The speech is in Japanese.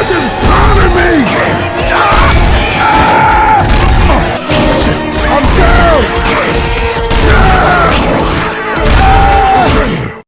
Roger!